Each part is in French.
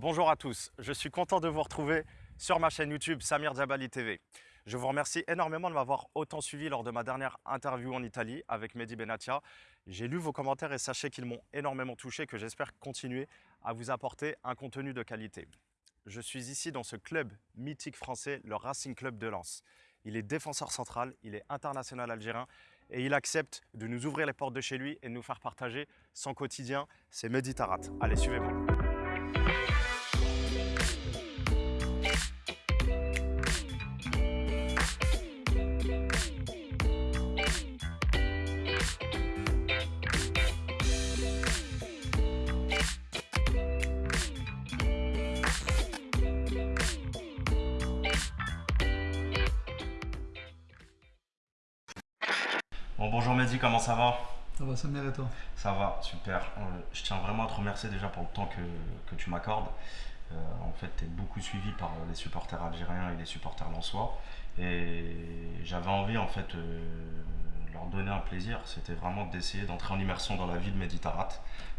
Bonjour à tous, je suis content de vous retrouver sur ma chaîne YouTube Samir Djabali TV. Je vous remercie énormément de m'avoir autant suivi lors de ma dernière interview en Italie avec Mehdi Benatia. J'ai lu vos commentaires et sachez qu'ils m'ont énormément touché, que j'espère continuer à vous apporter un contenu de qualité. Je suis ici dans ce club mythique français, le Racing Club de Lens. Il est défenseur central, il est international algérien et il accepte de nous ouvrir les portes de chez lui et de nous faire partager son quotidien. C'est Mehdi Tarat. Allez, suivez-moi. Ça va Ça va, Samir et toi? Ça va, super. Euh, je tiens vraiment à te remercier déjà pour le temps que, que tu m'accordes. Euh, en fait, tu es beaucoup suivi par les supporters algériens et les supporters lensois. Et j'avais envie, en fait, euh, leur donner un plaisir. C'était vraiment d'essayer d'entrer en immersion dans la vie de Mehdi Tarat.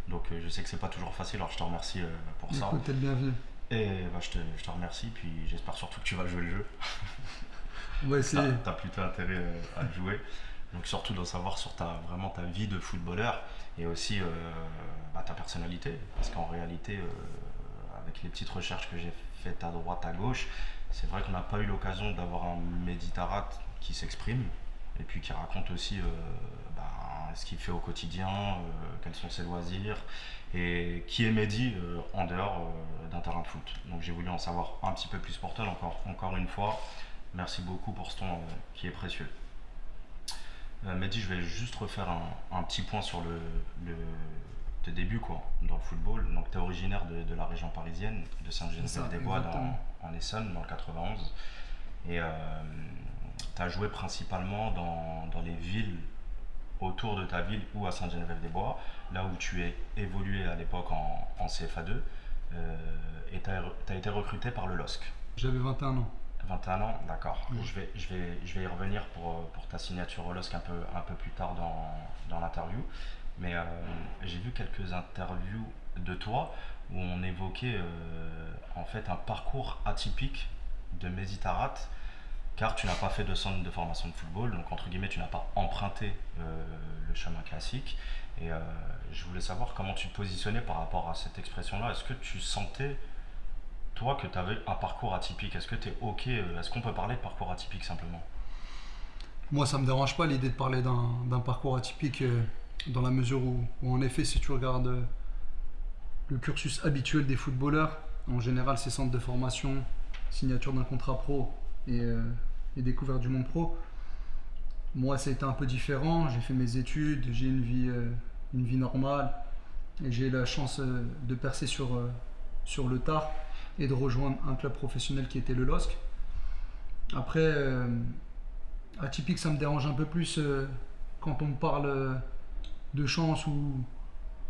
Donc, je sais que c'est pas toujours facile, alors je te remercie pour ça. Écoute, t'es le bienvenu. Et bah, je, te, je te remercie, puis j'espère surtout que tu vas jouer le jeu. On va essayer. Tu as plutôt intérêt à jouer. Donc surtout d'en savoir sur ta, vraiment ta vie de footballeur et aussi euh, bah, ta personnalité. Parce qu'en réalité, euh, avec les petites recherches que j'ai faites à droite, à gauche, c'est vrai qu'on n'a pas eu l'occasion d'avoir un Méditarat qui s'exprime et puis qui raconte aussi euh, bah, ce qu'il fait au quotidien, quels sont ses loisirs et qui est Mehdi en dehors d'un terrain de foot. Donc j'ai voulu en savoir un petit peu plus pour toi. Encore, encore une fois, merci beaucoup pour ce temps qui est précieux. Euh, Mehdi, je vais juste refaire un, petit point sur le, le tes débuts quoi, dans le football. Donc, tu es originaire de, la région parisienne, de Saint-Geneviève-des-Bois, en Essonne, dans le 91. Et euh, tu as joué principalement dans, dans, les villes autour de ta ville ou à Saint-Geneviève-des-Bois, là où tu es évolué à l'époque en, en, CFA2. Euh, et tu as, été recruté par le LOSC. J'avais 21 ans. 21 ans, d'accord. Je, vais, je, vais, je vais y revenir pour, pour ta signature au LOSC un peu, un peu plus tard dans, dans l'interview. Mais euh, j'ai vu quelques interviews de toi où on évoquait euh, en fait un parcours atypique de Mézitarat car tu n'as pas fait de centre de formation de football, donc entre guillemets tu n'as pas emprunté euh, le chemin classique. Et je voulais savoir comment tu te positionnais par rapport à cette expression-là. Est-ce que tu sentais toi, que tu avais un parcours atypique, est-ce que tu es OK euh, Est-ce qu'on peut parler de parcours atypique simplement? Moi, ça me dérange pas l'idée de parler d'un parcours atypique euh, dans la mesure où, en effet, si tu regardes euh, le cursus habituel des footballeurs, en général, c'est centre de formation, signature d'un contrat pro et, découverte du monde pro. Moi, ça a été un peu différent. J'ai fait mes études, j'ai une vie, une vie normale et j'ai eu la chance de percer sur, sur le tard et de rejoindre un club professionnel qui était le LOSC. Après, euh, atypique, ça me dérange un peu plus euh, quand on me parle euh, de chance ou,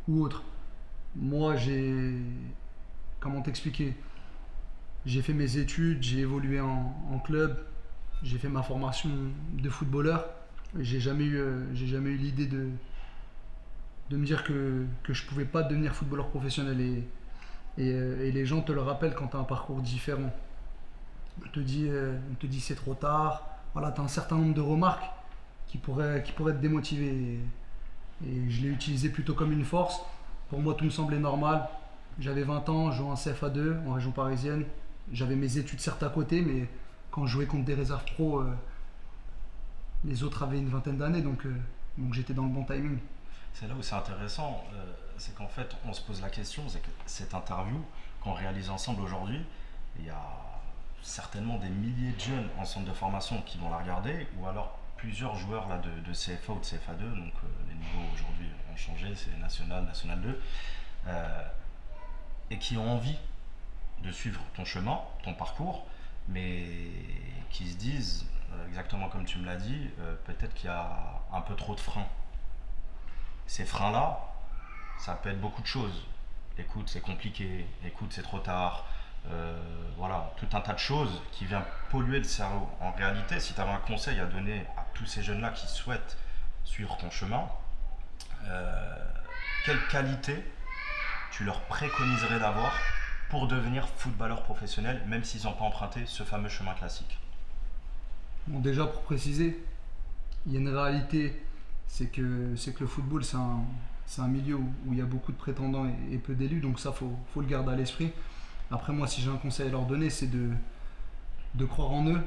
ou autre. Moi, j'ai. Comment t'expliquer? J'ai fait mes études, j'ai évolué en, club, j'ai fait ma formation de footballeur. J'ai jamais eu, j'ai jamais eu l'idée de, de me dire que, que je pouvais pas devenir footballeur professionnel. Euh, et, les gens te le rappellent quand tu as un parcours différent. On te dit, euh, dit c'est trop tard. Voilà, tu as un certain nombre de remarques qui pourraient, qui pourraient te démotiver. Et, je l'ai utilisé plutôt comme une force. Pour moi, tout me semblait normal. J'avais 20 ans, je jouais en CFA2 en région parisienne. J'avais mes études certes à côté, mais quand je jouais contre des réserves pro, euh, les autres avaient une vingtaine d'années, donc, donc j'étais dans le bon timing. C'est là où c'est intéressant c'est qu'en fait, on se pose la question, c'est que cette interview qu'on réalise ensemble aujourd'hui, il y a certainement des milliers de jeunes en centre de formation qui vont la regarder, ou alors plusieurs joueurs de, CFA ou de CFA2, donc euh, les niveaux aujourd'hui ont changé, c'est National, National 2, euh, et qui ont envie de suivre ton chemin, ton parcours, mais qui se disent, euh, exactement comme tu me l'as dit, peut-être qu'il y a un peu trop de freins. Ces freins-là, ça peut être beaucoup de choses. Écoute, c'est compliqué. Écoute, c'est trop tard. Euh, voilà, tout un tas de choses qui viennent polluer le cerveau. En réalité, si tu avais un conseil à donner à tous ces jeunes-là qui souhaitent suivre ton chemin, euh, quelle qualité tu leur préconiserais d'avoir pour devenir footballeur professionnel, même s'ils n'ont pas emprunté ce fameux chemin classique? Bon, déjà pour préciser, il y a une réalité, c'est que, c'est que le football, c'est un, c'est un milieu où, il y a beaucoup de prétendants et, peu d'élus, donc ça, il faut, faut le garder à l'esprit. Après, moi, si j'ai un conseil à leur donner, c'est de, de croire en eux,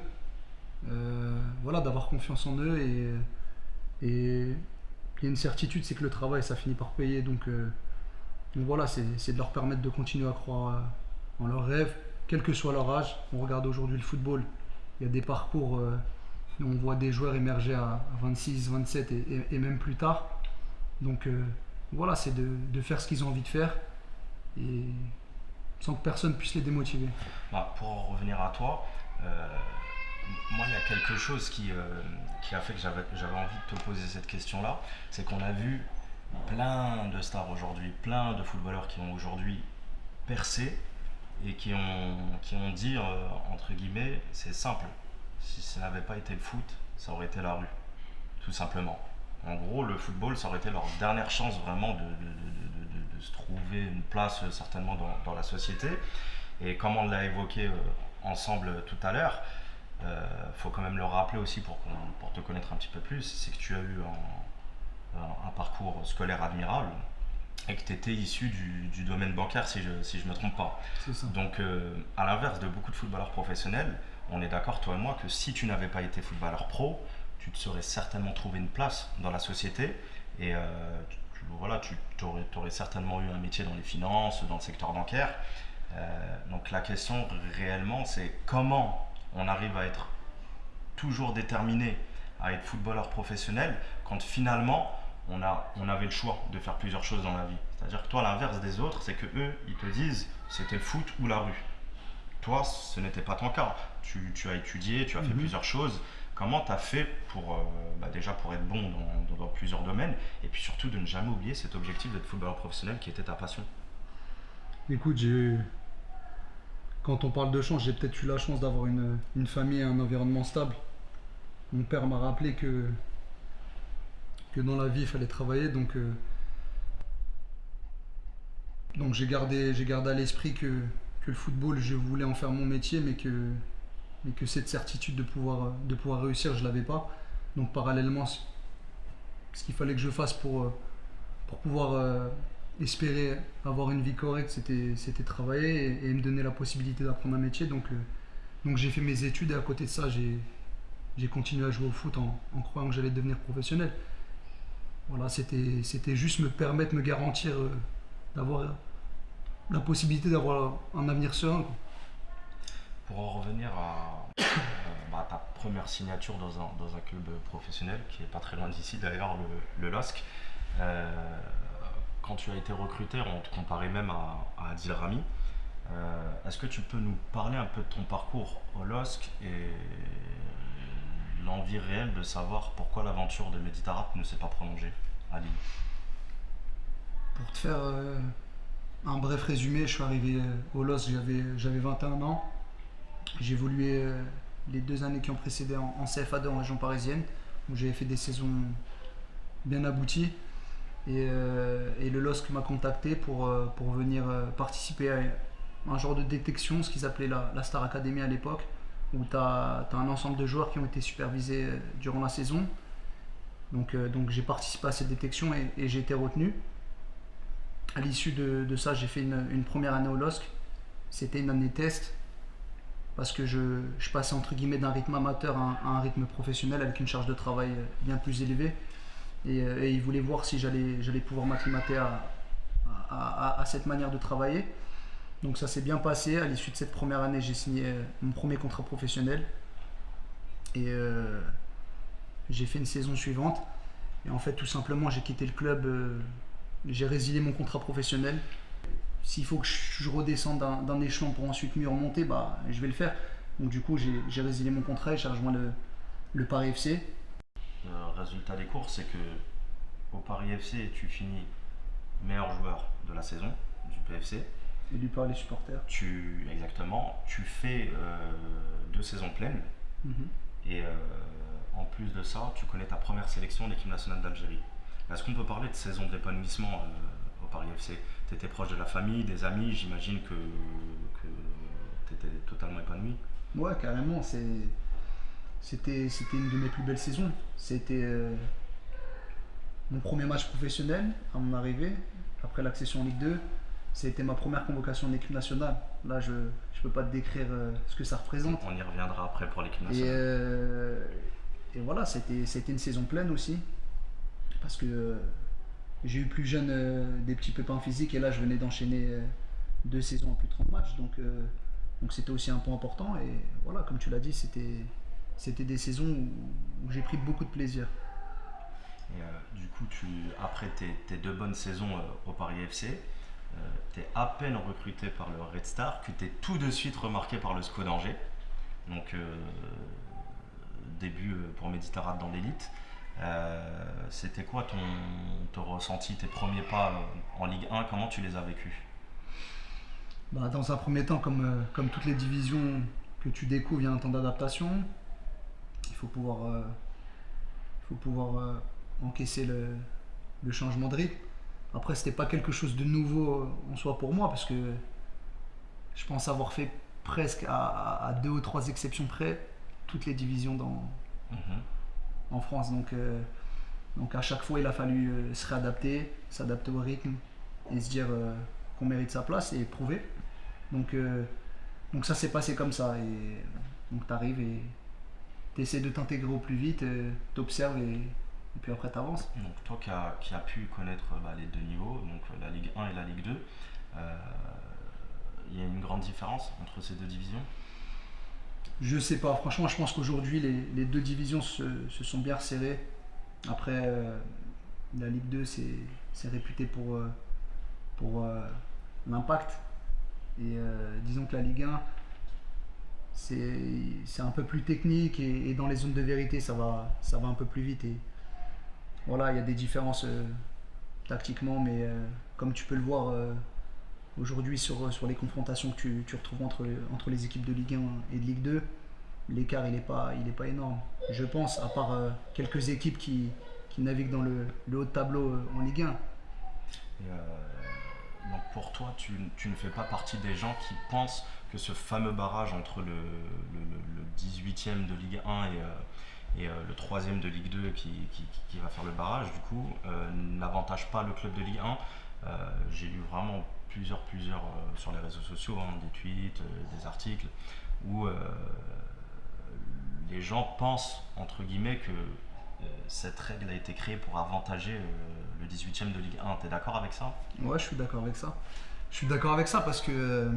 euh, voilà, d'avoir confiance en eux et, et il y a une certitude, c'est que le travail, ça finit par payer. Donc, euh, donc voilà, c'est de leur permettre de continuer à croire euh, en leurs rêves, quel que soit leur âge. On regarde aujourd'hui le football, il y a des parcours où on voit des joueurs émerger à, à 26, 27 et, et- même plus tard. Donc voilà, c'est de, faire ce qu'ils ont envie de faire sans que personne puisse les démotiver. Bah, pour en revenir à toi, euh, moi, il y a quelque chose qui, euh, a fait que j'avais envie de te poser cette question-là. C'est qu'on a vu plein de stars aujourd'hui, plein de footballeurs qui ont aujourd'hui percé et qui ont, qui ont dit, euh, entre guillemets, c'est simple, si ça n'avait pas été le foot, ça aurait été la rue, tout simplement. En gros, le football, ça aurait été leur dernière chance vraiment de, de- de- de- de- de se trouver une place euh, certainement dans, dans la société. Et comme on l'a évoqué euh, ensemble tout à l'heure, il faut quand même le rappeler aussi pour, te connaître un petit peu plus, c'est que tu as eu un, un- un parcours scolaire admirable et que tu étais issu du, du domaine bancaire si je ne si je me trompe pas. Ça. Donc euh, à l'inverse de beaucoup de footballeurs professionnels, on est d'accord toi et moi que si tu n'avais pas été footballeur pro, tu te serais certainement trouvé une place dans la société et euh, tu, voilà, tu aurais, certainement eu un métier dans les finances, dans le secteur bancaire. Euh, donc la question réellement c'est comment on arrive à être toujours déterminé à être footballeur professionnel quand finalement on, a, on avait le choix de faire plusieurs choses dans la vie. C'est-à-dire que toi, l'inverse des autres, c'est que eux, ils te disent c'était le foot ou la rue. Toi, ce n'était pas ton cas. Tu, tu as étudié, tu as fait Mhm. plusieurs choses. Comment tu as fait pour, euh, bah, déjà pour être bon dans, plusieurs domaines et puis surtout de ne jamais oublier cet objectif d'être footballeur professionnel qui était ta passion? Écoute, j'ai Quand on parle de chance, j'ai peut-être eu la chance d'avoir une, famille et un environnement stable. Mon père m'a rappelé que, que dans la vie, il fallait travailler. Donc, euh, donc j'ai gardé, gardé à l'esprit que, que le football, je voulais en faire mon métier, mais que, mais que cette certitude de pouvoir, de pouvoir réussir, je ne l'avais pas. Donc parallèlement, ce qu'il fallait que je fasse pour, euh, pour pouvoir euh, espérer avoir une vie correcte, c'était, travailler et, me donner la possibilité d'apprendre un métier. Donc, euh, donc j'ai fait mes études et à côté de ça, j'ai, continué à jouer au foot en, croyant que j'allais devenir professionnel. Voilà, c'était, juste me permettre, me garantir euh, d'avoir la possibilité d'avoir un avenir serein. Pour en revenir à euh, bah, ta première signature dans un, dans un club professionnel, qui est pas très loin d'ici d'ailleurs, le, le LOSC, euh, quand tu as été recruté, on te comparait même à, à Adil Rami. Euh, Est-ce que tu peux nous parler un peu de ton parcours au LOSC et l'envie réelle de savoir pourquoi l'aventure de Meditarap ne s'est pas prolongée à Lille? Pour te faire euh, un bref résumé, je suis arrivé au LOS, j'avais, j'avais 21 ans. J'ai évolué euh, les deux années qui ont précédé en, en CFA2 en région parisienne, où j'avais fait des saisons bien abouties. Et, euh, le LOSC m'a contacté pour, euh, pour venir participer à un genre de détection, ce qu'ils appelaient la, Star Academy à l'époque, où tu as, un ensemble de joueurs qui ont été supervisés durant la saison. Donc, donc j'ai participé à cette détection et, j'ai été retenu. À l'issue de, ça, j'ai fait une première année au LOSC. C'était une année test parce que je, passais entre guillemets d'un rythme amateur à un, rythme professionnel avec une charge de travail euh, bien plus élevée. Et, euh, et ils voulaient voir si j'allais pouvoir m'acclimater à, cette manière de travailler. Donc ça s'est bien passé. À l'issue de cette première année, j'ai signé euh, mon premier contrat professionnel. Et j'ai fait une saison suivante. Et en fait, tout simplement, j'ai quitté le club. j'ai résilié mon contrat professionnel. S'il faut que je redescende d'un échelon pour ensuite mieux remonter, bah, je vais le faire. Donc du coup, j'ai résilié mon contrat et j'ai rejoint le, le Paris FC. Le résultat des courses, c'est que au Paris FC, tu finis meilleur joueur de la saison du PFC. Et du Paris supporters. Tu, exactement, tu fais euh, deux saisons pleines Mhm. et euh, en plus de ça, tu connais ta première sélection de l'équipe nationale d'Algérie. Est-ce qu'on peut parler de saison d'épanouissement euh, Paris FC Tu étais proche de la famille, des amis, j'imagine que étais totalement épanoui. Ouais, carrément. C'était une de mes plus belles saisons. C'était euh, mon premier match professionnel à mon arrivée, après l'accession en Ligue 2. C'était ma première convocation en équipe nationale. Là, je ne peux pas te décrire euh, ce que ça représente. On y reviendra après pour l'équipe nationale. Et, euh, et voilà, c'était une saison pleine aussi. Parce que j'ai eu plus jeune des petits pépins physiques et là, je venais d'enchaîner deux saisons à plus de 30 matchs. Donc, donc c'était aussi un point important. Et voilà, comme tu l'as dit, c'était, des saisons où, j'ai pris beaucoup de plaisir. Et, euh, du coup, tu, après tes, deux bonnes saisons euh, au Paris FC, tu es à peine recruté par le Red Star, que tu es tout de suite remarqué par le SCO d'Angers. Donc, euh, début pour Méditerranée dans l'élite. C'était quoi ton, ton, ressenti, tes premiers pas en Ligue 1 Comment tu les as vécus? Bah, dans un premier temps, comme, euh, comme toutes les divisions que tu découvres, il y a un temps d'adaptation. Il faut pouvoir, euh, faut pouvoir euh, encaisser le, le, changement de rythme. Après, c'était pas quelque chose de nouveau en soi pour moi, parce que je pense avoir fait presque à, deux ou trois exceptions près toutes les divisions dans, mhm. En France. Donc, donc à chaque fois, il a fallu se réadapter, s'adapter au rythme et se dire qu'on mérite sa place et prouver. Donc, euh, donc ça s'est passé comme ça. Et donc tu arrives et tu essaies de t'intégrer au plus vite, euh, tu observes et, puis après tu avances. Donc toi qui as pu connaître bah, les deux niveaux, donc la Ligue 1 et la Ligue 2, euh, il y a une grande différence entre ces deux divisions? Je sais pas, franchement je pense qu'aujourd'hui les, deux divisions se, sont bien resserrées. Après la Ligue 2 c'est réputé pour, pour l'impact et euh, disons que la Ligue 1, c'est un peu plus technique et, dans les zones de vérité, ça va, ça va un peu plus vite. Et voilà, il y a des différences euh, tactiquement, mais euh, comme tu peux le voir aujourd'hui sur, sur les confrontations que tu, tu, retrouves entre, entre les équipes de Ligue 1 et de Ligue 2, l'écart il n'est pas, pas énorme. Je pense, à part quelques équipes qui, qui naviguent dans le, le, haut de tableau en Ligue 1. Donc pour toi, tu, ne fais pas partie des gens qui pensent que ce fameux barrage entre le, 18e de Ligue 1 et, et euh, le 3e de Ligue 2 qui, va faire le barrage, du coup, euh, n'avantage pas le club de Ligue 1. Euh, j'ai lu vraiment plusieurs, plusieurs sur les réseaux sociaux, hein, des tweets, des articles, où les gens pensent, entre guillemets, que cette règle a été créée pour avantager le 18e de Ligue 1. Tu es d'accord avec ça? Ouais, je suis d'accord avec ça. Je suis d'accord avec ça parce que euh,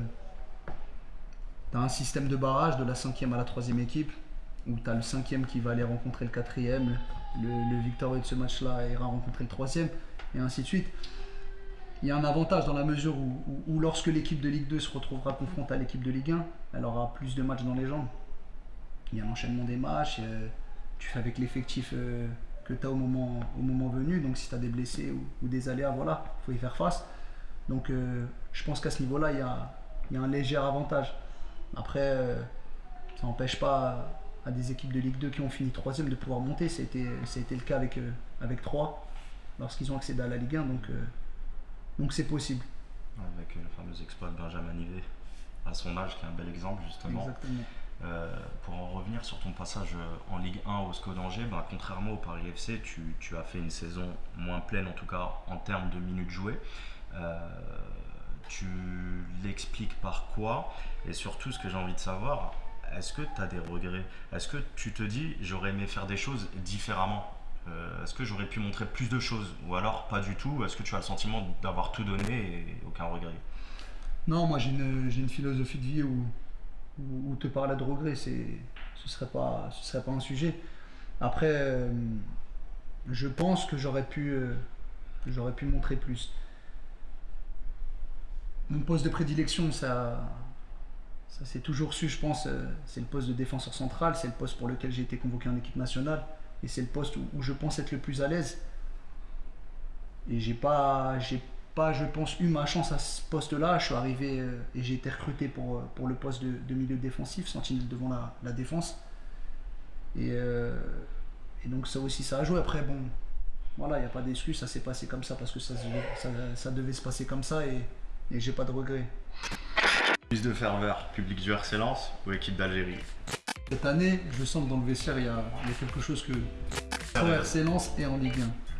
tu as un système de barrage de la 5e à la 3e équipe où tu as le 5e qui va aller rencontrer le 4e, le, victorieux de ce match-là ira rencontrer le 3e et ainsi de suite. Il y a un avantage dans la mesure où, lorsque l'équipe de Ligue 2 se retrouvera confrontée à l'équipe de Ligue 1, elle aura plus de matchs dans les jambes. Il y a l'enchaînement des matchs, euh, tu fais avec l'effectif euh, que tu as au moment, au moment venu. Donc si tu as des blessés ou, des aléas, voilà, il faut y faire face. Donc euh, je pense qu'à ce niveau-là, il y a, un léger avantage. Après, ça n'empêche pas à des équipes de Ligue 2 qui ont fini troisième de pouvoir monter. Ça a été, le cas avec, avec 3 lorsqu'ils ont accédé à la Ligue 1. Donc donc c'est possible. Avec le fameux exploit de Benjamin Nivet à son âge, qui est un bel exemple justement. Exactement. Euh, pour en revenir sur ton passage euh, en Ligue 1 au SCO d'Angers, ben, contrairement au Paris FC, tu, as fait une saison moins pleine, en tout cas en termes de minutes jouées. Euh, tu l'expliques par quoi? Et surtout, ce que j'ai envie de savoir, est-ce que tu as des regrets? Est-ce que tu te dis, j'aurais aimé faire des choses différemment? Est-ce que j'aurais pu montrer plus de choses Ou alors pas du tout Est-ce que tu as le sentiment d'avoir tout donné et aucun regret Non, moi j'ai une, philosophie de vie où te parler de regret, ce serait pas, serait pas un sujet. Après, euh, je pense que j'aurais pu, euh, pu montrer plus. Mon poste de prédilection, ça, ça toujours su, je pense, euh, c'est le poste de défenseur central, c'est le poste pour lequel j'ai été convoqué en équipe nationale, et c'est le poste où, je pense être le plus à l'aise. Et j'ai pas, j'ai pas, je pense, eu ma chance à ce poste-là. Je suis arrivé euh, et j'ai été recruté pour, euh, pour le poste de, milieu défensif, sentinelle devant la, défense. Et, euh, et, donc ça aussi, ça a joué. Après, bon, voilà, il n'y a pas d'excuse, ça s'est passé comme ça parce que ça, devait se passer comme ça et, et j'ai pas de regrets. Plus de ferveur, public du RC Lens ou équipe d'Algérie? Cette année, je sens que dans le vestiaire, il y a, il y a quelque chose que. Sur RC Lens et en Ligue 1.